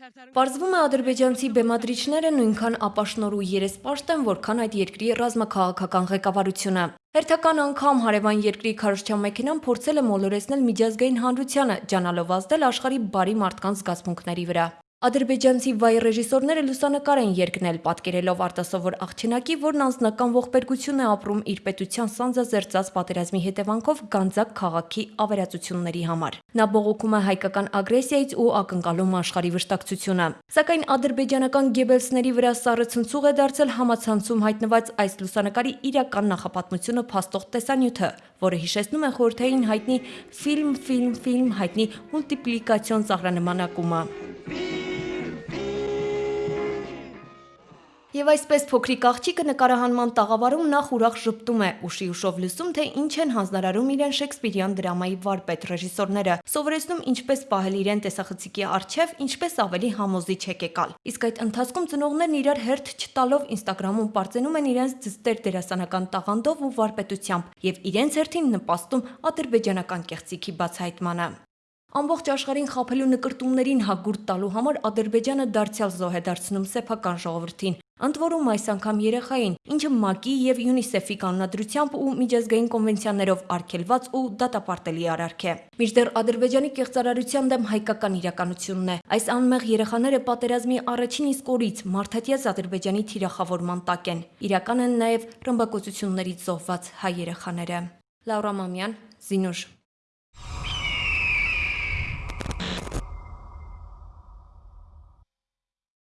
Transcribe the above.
Պարզվում է ադրբեջանցի բեմադրիչները նույնքան ապաշնոր ու երեսպաշտ են, որքան այդ երկրի ռազմաքաղաքական ղեկավարությունը։ Հերթական անգամ հարևան երկրի քարոզչյան մեքենան փորձել է մոլորեցնել միջազգային հանրությանը, ջանալով ազդել աշխարհի բարի մարդկանց զգացմունքների վրա։ Ադրբեջանցի վայ ռեժիսորները լուսանկար են երկնել, պատկերելով արտասովոր աղջնակի, որն անձնական ողբերգություն է ապրում իր պետության սանձազերծած պատերազմի հետևանքով Գանձակ քաղաքի ավերածությունների համար։ Նա բողոքում է հայկական ագրեսիայից ու ակնկալում աշխարհի վշտակցությունը։ Սակայն ադրբեջանական գեբելսների վրա սառը ցնցուղ է դարձել համացանցում հայտնված այս լուսանկարի իրական նախապատմությունը փաստող տեսանյութը, որը հիշեցնում է խորհրդային հայտնի ֆիլմ, ֆիլմ, ֆիլմ հայտնի մուլտիպլիկացիոն ծաղրանման Եվ այսպես փոքրիկ աղջիկը նկարահանման տաղավարում նախ ուրախ ժպտում է, ուշի ուշով լսում, թե ինչ են հանձնարարում իրեն Շեքսպիրյան դրամայի վարպետ ռեժիսորները, սովորեցնում ինչպես պահել իրեն տեսախցիկի առջև, ինչպես ավելի համոզիչ եկեկալ։ Իսկ այդ ընթացքում ծնողներն իրար հերթ չտալով Ինստագրամում պարծենում են իրենց ձստեր դերասանական տաղանդով ու վարպետությամբ եւ իրենց հերթին նպաստում ադրբեջանական կեղծիքի բացահայտմանը։ Ամբողջ աշխարհին խափելու նկրտումներին հագուրտ տալու համար Ադրբեջանը դարձյալ զոհ է դարձնում սեփական ժողովրդին, ընդ որում այս անգամ երեխային, ինչը ՄԱԿ-ի եւ ՅՈՒՆԻՍԵՖ-ի կանոնադրությամբ ու միջազգային կոնվենցիաներով արգելված ու դատապարտելի արարք է։ Մինչդեռ Ադրբեջանի կեղծարարության դեմ հայկական իրականությունն է։ Այս անմեղ երեխաները պատերազմի առաջին իսկ օրից մարդատյաց Ադրբեջանի թիրախավորման տակ են։ Իրական են նաեւ ռմբակոծություններից զոհված հայ երեխաները։ Լաուրա Մամյան, Զինուշ